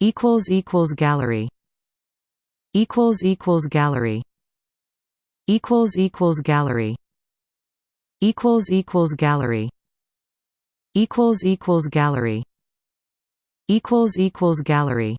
equals equals gallery equals equals gallery equals equals gallery equals equals gallery equals equals gallery equals equals gallery.